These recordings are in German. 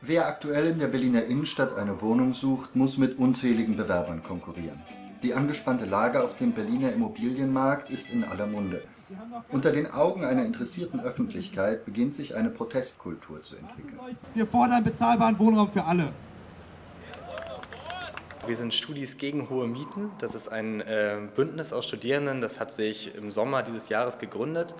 Wer aktuell in der Berliner Innenstadt eine Wohnung sucht, muss mit unzähligen Bewerbern konkurrieren. Die angespannte Lage auf dem Berliner Immobilienmarkt ist in aller Munde. Unter den Augen einer interessierten Öffentlichkeit beginnt sich eine Protestkultur zu entwickeln. Wir fordern bezahlbaren Wohnraum für alle. Wir sind Studis gegen hohe Mieten. Das ist ein äh, Bündnis aus Studierenden, das hat sich im Sommer dieses Jahres gegründet.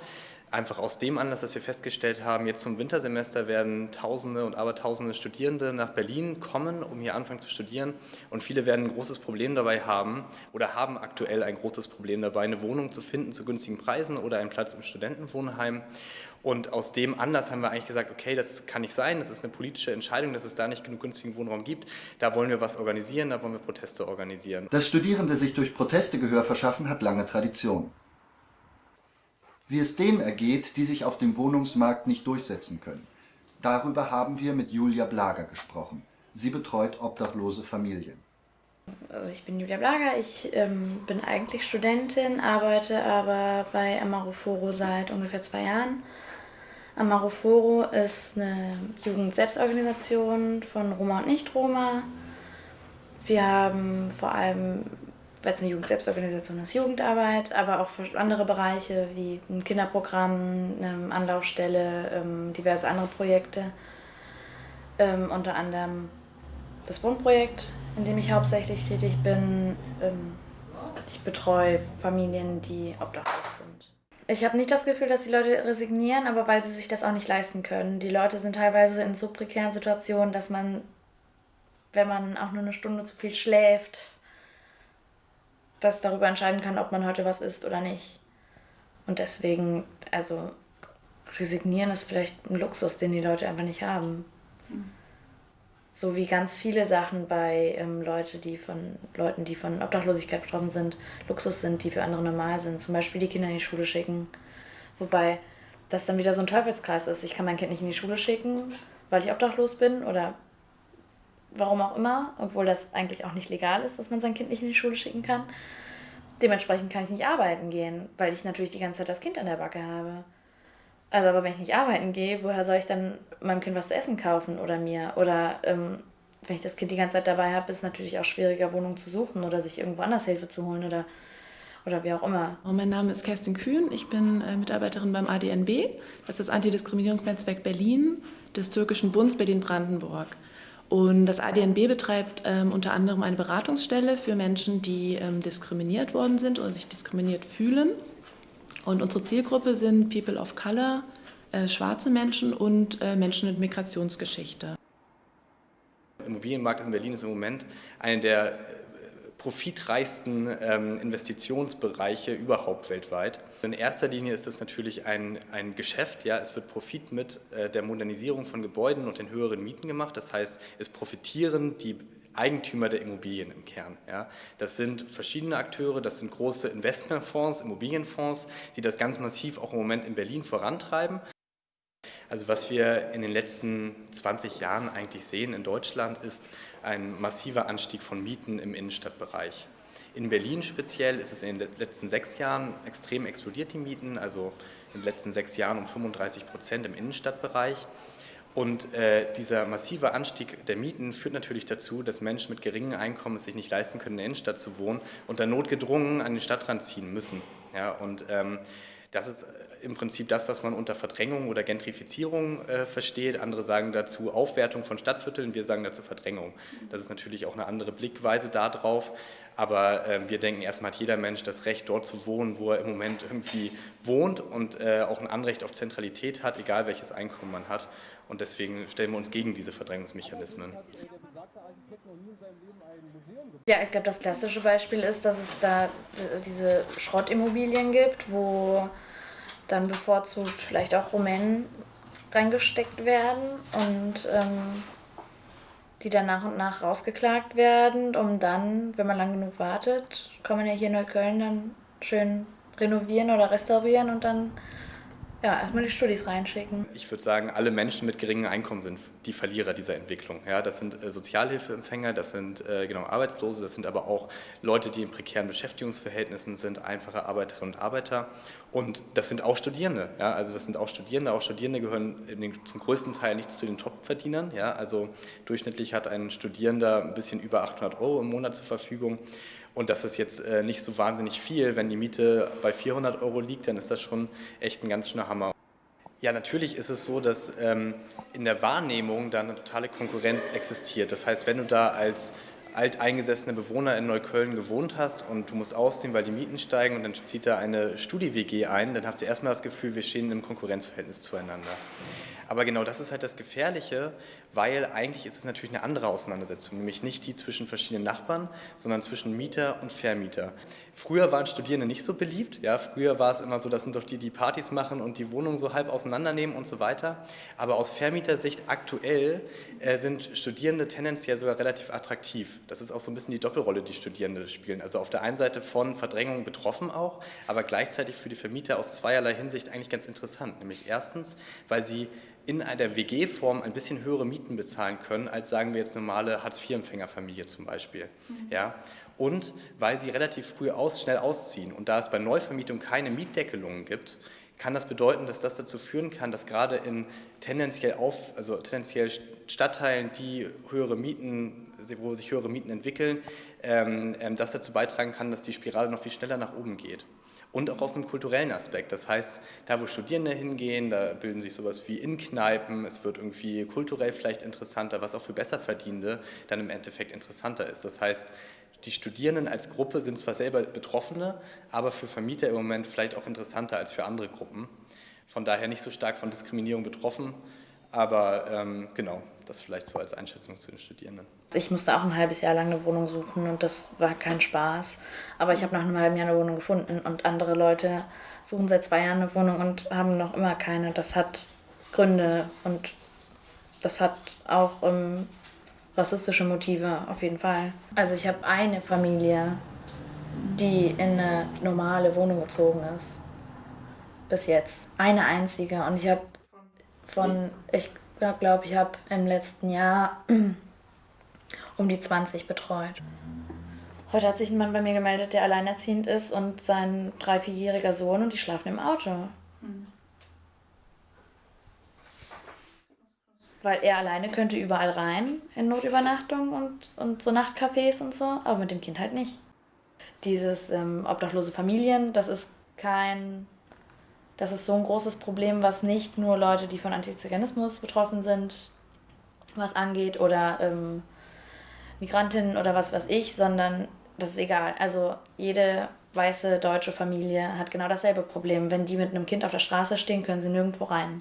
Einfach aus dem Anlass, dass wir festgestellt haben, jetzt zum Wintersemester werden Tausende und Abertausende Studierende nach Berlin kommen, um hier anfangen zu studieren. Und viele werden ein großes Problem dabei haben oder haben aktuell ein großes Problem dabei, eine Wohnung zu finden zu günstigen Preisen oder einen Platz im Studentenwohnheim. Und aus dem Anlass haben wir eigentlich gesagt, okay, das kann nicht sein, das ist eine politische Entscheidung, dass es da nicht genug günstigen Wohnraum gibt. Da wollen wir was organisieren, da wollen wir Proteste organisieren. Dass Studierende sich durch Proteste Gehör verschaffen, hat lange Tradition. Wie es denen ergeht, die sich auf dem Wohnungsmarkt nicht durchsetzen können. Darüber haben wir mit Julia Blager gesprochen. Sie betreut obdachlose Familien. Also ich bin Julia Blager, ich ähm, bin eigentlich Studentin, arbeite aber bei Amaroforo seit ungefähr zwei Jahren. Amaroforo ist eine Jugendselbstorganisation von Roma und Nicht-Roma. Wir haben vor allem weil es eine Jugendselbstorganisation ist, Jugendarbeit, aber auch für andere Bereiche wie ein Kinderprogramm, eine Anlaufstelle, ähm, diverse andere Projekte. Ähm, unter anderem das Wohnprojekt, in dem ich hauptsächlich tätig bin. Ähm, ich betreue Familien, die obdachlos sind. Ich habe nicht das Gefühl, dass die Leute resignieren, aber weil sie sich das auch nicht leisten können. Die Leute sind teilweise in so prekären Situationen, dass man, wenn man auch nur eine Stunde zu viel schläft, das darüber entscheiden kann, ob man heute was isst oder nicht. Und deswegen, also resignieren ist vielleicht ein Luxus, den die Leute einfach nicht haben. So wie ganz viele Sachen bei ähm, Leute, die von, Leuten, die von Obdachlosigkeit betroffen sind, Luxus sind, die für andere normal sind. Zum Beispiel die Kinder in die Schule schicken. Wobei das dann wieder so ein Teufelskreis ist. Ich kann mein Kind nicht in die Schule schicken, weil ich obdachlos bin oder warum auch immer, obwohl das eigentlich auch nicht legal ist, dass man sein Kind nicht in die Schule schicken kann. Dementsprechend kann ich nicht arbeiten gehen, weil ich natürlich die ganze Zeit das Kind an der Backe habe. Also aber wenn ich nicht arbeiten gehe, woher soll ich dann meinem Kind was zu essen kaufen oder mir? Oder ähm, wenn ich das Kind die ganze Zeit dabei habe, ist es natürlich auch schwieriger, Wohnungen zu suchen oder sich irgendwo anders Hilfe zu holen oder, oder wie auch immer. Oh, mein Name ist Kerstin Kühn, ich bin äh, Mitarbeiterin beim ADNB, das ist das Antidiskriminierungsnetzwerk Berlin des Türkischen Bundes Berlin-Brandenburg. Und das ADNB betreibt ähm, unter anderem eine Beratungsstelle für Menschen, die ähm, diskriminiert worden sind oder sich diskriminiert fühlen. Und unsere Zielgruppe sind People of Color, äh, schwarze Menschen und äh, Menschen mit Migrationsgeschichte. Der Immobilienmarkt in Berlin ist im Moment eine der profitreichsten ähm, Investitionsbereiche überhaupt weltweit. In erster Linie ist es natürlich ein, ein Geschäft, ja, es wird Profit mit äh, der Modernisierung von Gebäuden und den höheren Mieten gemacht, das heißt, es profitieren die Eigentümer der Immobilien im Kern. Ja. Das sind verschiedene Akteure, das sind große Investmentfonds, Immobilienfonds, die das ganz massiv auch im Moment in Berlin vorantreiben. Also was wir in den letzten 20 Jahren eigentlich sehen in Deutschland ist ein massiver Anstieg von Mieten im Innenstadtbereich. In Berlin speziell ist es in den letzten sechs Jahren extrem explodiert, die Mieten, also in den letzten sechs Jahren um 35 Prozent im Innenstadtbereich. Und äh, dieser massive Anstieg der Mieten führt natürlich dazu, dass Menschen mit geringem Einkommen es sich nicht leisten können, in der Innenstadt zu wohnen und dann notgedrungen an den Stadtrand ziehen müssen. Ja, und ähm, das ist im Prinzip das, was man unter Verdrängung oder Gentrifizierung äh, versteht. Andere sagen dazu Aufwertung von Stadtvierteln, wir sagen dazu Verdrängung. Das ist natürlich auch eine andere Blickweise darauf. Aber äh, wir denken, erstmal hat jeder Mensch das Recht, dort zu wohnen, wo er im Moment irgendwie wohnt und äh, auch ein Anrecht auf Zentralität hat, egal welches Einkommen man hat. Und deswegen stellen wir uns gegen diese Verdrängungsmechanismen. Ja, ich glaube, das klassische Beispiel ist, dass es da äh, diese Schrottimmobilien gibt, wo dann bevorzugt vielleicht auch Rumänen reingesteckt werden und ähm, die dann nach und nach rausgeklagt werden, um dann, wenn man lang genug wartet, kann man ja hier in Neukölln dann schön renovieren oder restaurieren und dann Ja, erstmal die Studis reinschicken. Ich würde sagen, alle Menschen mit geringem Einkommen sind die Verlierer dieser Entwicklung. Ja, das sind äh, Sozialhilfeempfänger, das sind äh, genau Arbeitslose, das sind aber auch Leute, die in prekären Beschäftigungsverhältnissen sind, einfache Arbeiterinnen und Arbeiter. Und das sind auch Studierende. Ja, also das sind auch Studierende. Auch Studierende gehören den, zum größten Teil nicht zu den Topverdienern. Ja, also durchschnittlich hat ein Studierender ein bisschen über 800 Euro im Monat zur Verfügung. Und das ist jetzt äh, nicht so wahnsinnig viel. Wenn die Miete bei 400 Euro liegt, dann ist das schon echt ein ganz schöner Hammer. Ja, natürlich ist es so, dass ähm, in der Wahrnehmung da eine totale Konkurrenz existiert. Das heißt, wenn du da als alteingesessene Bewohner in Neukölln gewohnt hast und du musst ausziehen, weil die Mieten steigen und dann zieht da eine Studi-WG ein, dann hast du erstmal das Gefühl, wir stehen im Konkurrenzverhältnis zueinander. Aber genau das ist halt das Gefährliche, weil eigentlich ist es natürlich eine andere Auseinandersetzung, nämlich nicht die zwischen verschiedenen Nachbarn, sondern zwischen Mieter und Vermieter. Früher waren Studierende nicht so beliebt, ja, früher war es immer so, das sind doch die, die Partys machen und die Wohnung so halb auseinandernehmen und so weiter. Aber aus Vermietersicht aktuell äh, sind Studierende tendenziell sogar relativ attraktiv. Das ist auch so ein bisschen die Doppelrolle, die Studierende spielen. Also auf der einen Seite von Verdrängung betroffen auch, aber gleichzeitig für die Vermieter aus zweierlei Hinsicht eigentlich ganz interessant. Nämlich erstens, weil sie in einer WG-Form ein bisschen höhere Mieten bezahlen können, als sagen wir jetzt normale Hartz-IV-Empfängerfamilie zum Beispiel. Mhm. Ja? Und weil sie relativ früh aus, schnell ausziehen und da es bei Neuvermietung keine Mietdeckelungen gibt, kann das bedeuten, dass das dazu führen kann, dass gerade in tendenziell, auf, also tendenziell Stadtteilen, die höhere Mieten, wo sich höhere Mieten entwickeln, ähm, ähm das dazu beitragen kann, dass die Spirale noch viel schneller nach oben geht und auch aus einem kulturellen Aspekt. Das heißt, da wo Studierende hingehen, da bilden sich sowas wie Innenkneipen, es wird irgendwie kulturell vielleicht interessanter, was auch für Besserverdienende dann im Endeffekt interessanter ist. Das heißt, die Studierenden als Gruppe sind zwar selber Betroffene, aber für Vermieter im Moment vielleicht auch interessanter als für andere Gruppen. Von daher nicht so stark von Diskriminierung betroffen, aber ähm, genau, das vielleicht so als Einschätzung zu den Studierenden. Ich musste auch ein halbes Jahr lang eine Wohnung suchen und das war kein Spaß. Aber ich habe nach einem halben Jahr eine Wohnung gefunden und andere Leute suchen seit zwei Jahren eine Wohnung und haben noch immer keine. Das hat Gründe und das hat auch ähm, rassistische Motive auf jeden Fall. Also ich habe eine Familie, die in eine normale Wohnung gezogen ist. Bis jetzt. Eine einzige. Und ich habe von, ich glaube, ich habe im letzten Jahr um die 20 betreut. Heute hat sich ein Mann bei mir gemeldet, der alleinerziehend ist und sein drei-, vierjähriger Sohn und die schlafen im Auto. Mhm. Weil er alleine könnte überall rein in Notübernachtung und, und so Nachtcafés und so, aber mit dem Kind halt nicht. Dieses ähm, obdachlose Familien, das ist kein das ist so ein großes Problem, was nicht nur Leute, die von Antiziganismus betroffen sind, was angeht, oder ähm, Migrantinnen oder was weiß ich, sondern das ist egal. Also jede weiße deutsche Familie hat genau dasselbe Problem. Wenn die mit einem Kind auf der Straße stehen, können sie nirgendwo rein.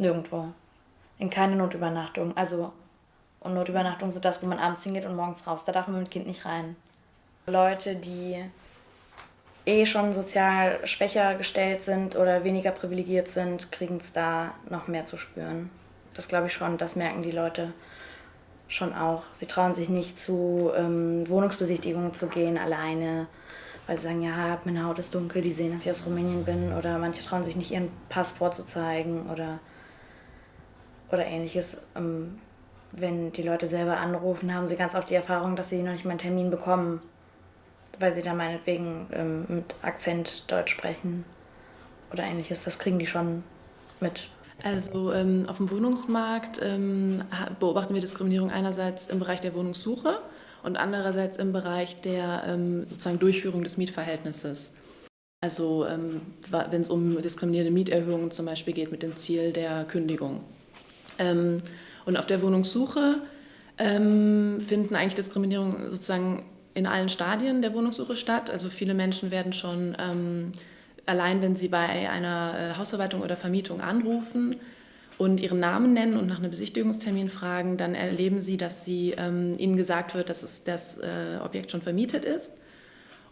Nirgendwo. In keine Notübernachtung. Also, und Notübernachtungen sind das, wo man abends hingeht und morgens raus. Da darf man mit dem Kind nicht rein. Leute, die eh schon sozial schwächer gestellt sind oder weniger privilegiert sind, kriegen es da noch mehr zu spüren. Das glaube ich schon, das merken die Leute schon auch. Sie trauen sich nicht zu ähm, Wohnungsbesichtigungen zu gehen alleine, weil sie sagen, ja, meine Haut ist dunkel, die sehen, dass ich aus Rumänien bin. Oder manche trauen sich nicht, ihren Pass vorzuzeigen oder, oder ähnliches. Ähm, wenn die Leute selber anrufen, haben sie ganz oft die Erfahrung, dass sie noch nicht mal einen Termin bekommen weil sie da meinetwegen ähm, mit Akzent Deutsch sprechen oder ähnliches. Das kriegen die schon mit. Also ähm, auf dem Wohnungsmarkt ähm, beobachten wir Diskriminierung einerseits im Bereich der Wohnungssuche und andererseits im Bereich der ähm, sozusagen Durchführung des Mietverhältnisses. Also ähm, wenn es um diskriminierende Mieterhöhungen zum Beispiel geht mit dem Ziel der Kündigung. Ähm, und auf der Wohnungssuche finden eigentlich Diskriminierungen sozusagen in allen Stadien der Wohnungssuche statt. Also viele Menschen werden schon ähm, allein, wenn sie bei einer äh, Hausverwaltung oder Vermietung anrufen und ihren Namen nennen und nach einem Besichtigungstermin fragen, dann erleben sie, dass sie, ähm, ihnen gesagt wird, dass es, das äh, Objekt schon vermietet ist.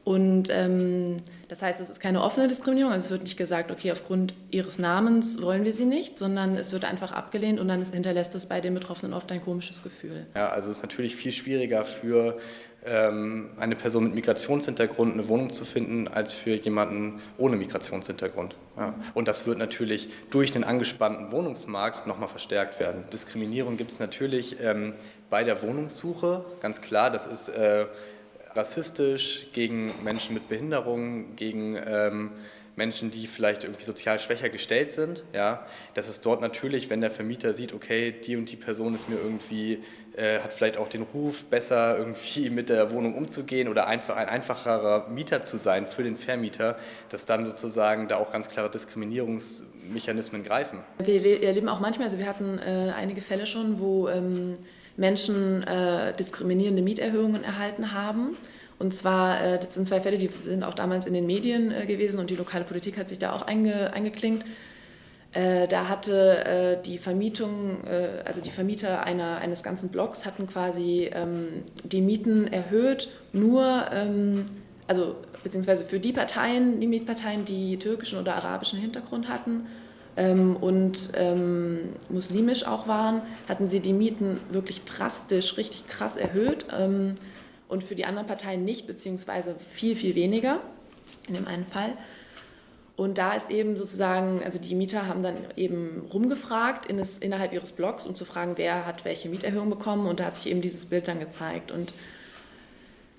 Und ähm, das heißt, es ist keine offene Diskriminierung. Also es wird nicht gesagt, okay, aufgrund ihres Namens wollen wir sie nicht, sondern es wird einfach abgelehnt und dann hinterlässt es bei den Betroffenen oft ein komisches Gefühl. Ja, also es ist natürlich viel schwieriger für ähm, eine Person mit Migrationshintergrund eine Wohnung zu finden, als für jemanden ohne Migrationshintergrund. Ja. Und das wird natürlich durch den angespannten Wohnungsmarkt nochmal verstärkt werden. Diskriminierung gibt es natürlich ähm, bei der Wohnungssuche, ganz klar. Das ist äh, rassistisch gegen Menschen mit Behinderungen, gegen ähm, Menschen, die vielleicht irgendwie sozial schwächer gestellt sind. Ja, das ist dort natürlich, wenn der Vermieter sieht, okay, die und die Person ist mir irgendwie, äh, hat vielleicht auch den Ruf, besser irgendwie mit der Wohnung umzugehen oder einfach ein einfacherer Mieter zu sein für den Vermieter, dass dann sozusagen da auch ganz klare Diskriminierungsmechanismen greifen. Wir erleben auch manchmal, also wir hatten äh, einige Fälle schon, wo ähm, Menschen äh, diskriminierende Mieterhöhungen erhalten haben. Und zwar, äh, das sind zwei Fälle, die sind auch damals in den Medien äh, gewesen und die lokale Politik hat sich da auch einge, eingeklinkt. Äh, da hatte äh, die Vermietung, äh, also die Vermieter einer, eines ganzen Blocks hatten quasi ähm, die Mieten erhöht, nur, ähm, also beziehungsweise für die Parteien, die Mietparteien, die türkischen oder arabischen Hintergrund hatten ähm, und ähm, muslimisch auch waren, hatten sie die Mieten wirklich drastisch, richtig krass erhöht ähm, und für die anderen Parteien nicht, beziehungsweise viel, viel weniger in dem einen Fall. Und da ist eben sozusagen, also die Mieter haben dann eben rumgefragt in es, innerhalb ihres Blogs, um zu fragen, wer hat welche Mieterhöhung bekommen und da hat sich eben dieses Bild dann gezeigt. Und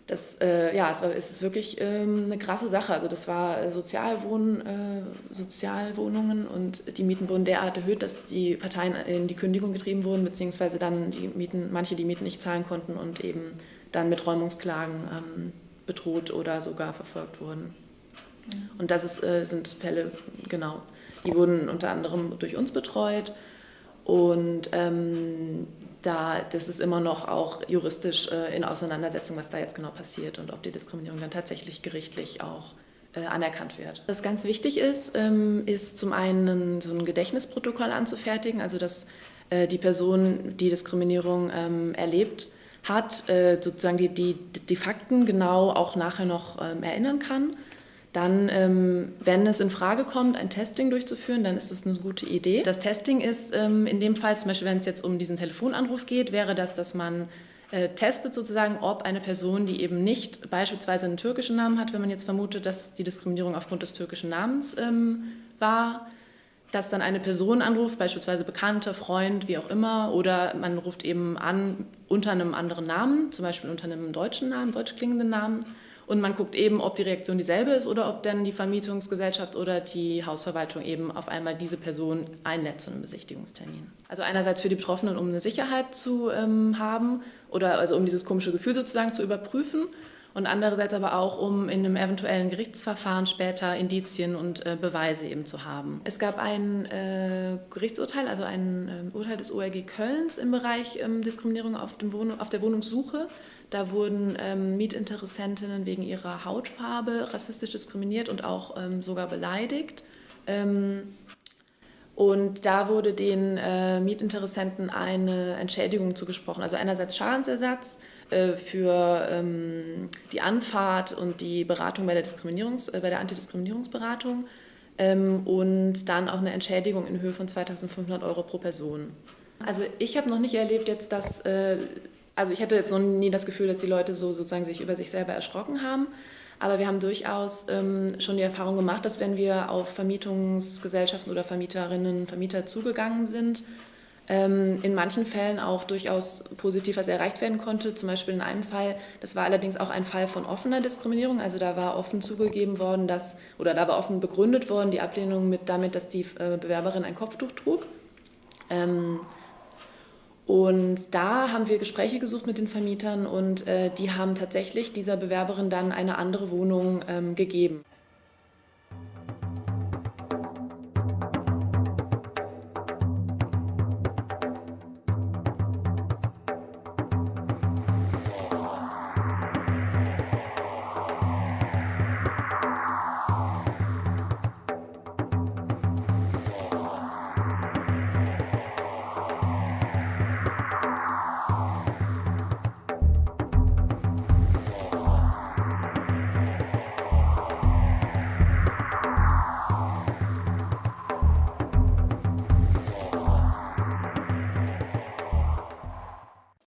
das, äh, ja, es, war, es ist wirklich ähm, eine krasse Sache. Also das war Sozialwohn, äh, Sozialwohnungen und die Mieten wurden derart erhöht, dass die Parteien in die Kündigung getrieben wurden, beziehungsweise dann die Mieten, manche die Mieten nicht zahlen konnten und eben dann mit Räumungsklagen ähm, bedroht oder sogar verfolgt wurden. Und das ist, äh, sind Fälle, genau, die wurden unter anderem durch uns betreut und ähm, da, das ist immer noch auch juristisch äh, in Auseinandersetzung, was da jetzt genau passiert und ob die Diskriminierung dann tatsächlich gerichtlich auch äh, anerkannt wird. Was ganz wichtig ist, ähm, ist zum einen so ein Gedächtnisprotokoll anzufertigen, also dass äh, die Person, die Diskriminierung ähm, erlebt hat, äh, sozusagen die, die, die Fakten genau auch nachher noch ähm, erinnern kann dann, ähm, wenn es in Frage kommt, ein Testing durchzuführen, dann ist das eine gute Idee. Das Testing ist ähm, in dem Fall, zum Beispiel wenn es jetzt um diesen Telefonanruf geht, wäre das, dass man äh, testet sozusagen, ob eine Person, die eben nicht beispielsweise einen türkischen Namen hat, wenn man jetzt vermutet, dass die Diskriminierung aufgrund des türkischen Namens ähm, war, dass dann eine Person anruft, beispielsweise Bekannte, Freund, wie auch immer, oder man ruft eben an unter einem anderen Namen, zum Beispiel unter einem deutschen Namen, deutsch klingenden Namen und man guckt eben, ob die Reaktion dieselbe ist oder ob dann die Vermietungsgesellschaft oder die Hausverwaltung eben auf einmal diese Person einlädt zu einem Besichtigungstermin. Also einerseits für die Betroffenen, um eine Sicherheit zu ähm, haben oder also um dieses komische Gefühl sozusagen zu überprüfen und andererseits aber auch, um in einem eventuellen Gerichtsverfahren später Indizien und äh, Beweise eben zu haben. Es gab ein äh, Gerichtsurteil, also ein äh, Urteil des ORG Kölns im Bereich ähm, Diskriminierung auf, Wohnung, auf der Wohnungssuche. Da wurden ähm, Mietinteressentinnen wegen ihrer Hautfarbe rassistisch diskriminiert und auch ähm, sogar beleidigt. Ähm, und da wurde den äh, Mietinteressenten eine Entschädigung zugesprochen. Also einerseits Schadensersatz für ähm, die Anfahrt und die Beratung bei der, Diskriminierungs-, äh, bei der Antidiskriminierungsberatung ähm, und dann auch eine Entschädigung in Höhe von 2500 Euro pro Person. Also ich habe noch nicht erlebt jetzt, dass äh, also ich hatte jetzt noch nie das Gefühl, dass die Leute so sozusagen sich über sich selber erschrocken haben. Aber wir haben durchaus ähm, schon die Erfahrung gemacht, dass wenn wir auf Vermietungsgesellschaften oder Vermieterinnen, Vermieter zugegangen sind, in manchen Fällen auch durchaus positiv was erreicht werden konnte. Zum Beispiel in einem Fall, das war allerdings auch ein Fall von offener Diskriminierung. Also da war offen zugegeben worden, dass, oder da war offen begründet worden, die Ablehnung mit damit, dass die äh, Bewerberin ein Kopftuch trug. Ähm, und da haben wir Gespräche gesucht mit den Vermietern und äh, die haben tatsächlich dieser Bewerberin dann eine andere Wohnung ähm, gegeben.